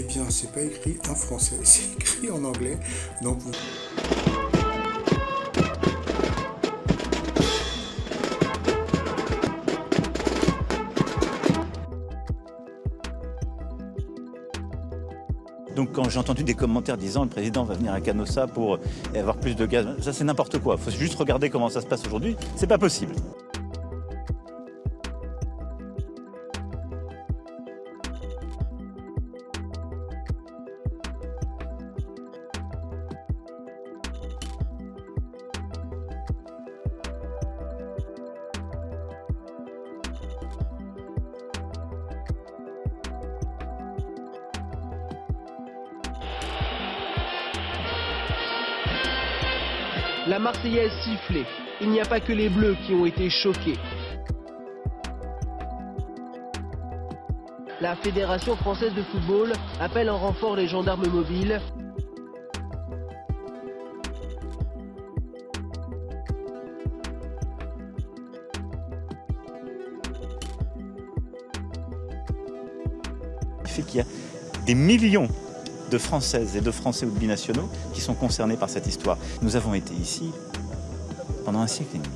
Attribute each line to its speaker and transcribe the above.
Speaker 1: Eh bien, c'est pas écrit en français, c'est écrit en anglais. Donc.
Speaker 2: Donc quand j'ai entendu des commentaires disant le président va venir à Canossa pour avoir plus de gaz, ça c'est n'importe quoi. Il faut juste regarder comment ça se passe aujourd'hui. C'est pas possible.
Speaker 3: La Marseillaise sifflée. Il n'y a pas que les Bleus qui ont été choqués. La Fédération française de football appelle en renfort les gendarmes mobiles.
Speaker 2: fait qu'il y a des millions de Françaises et de Français ou de binationaux qui sont concernés par cette histoire. Nous avons été ici pendant un siècle et demi.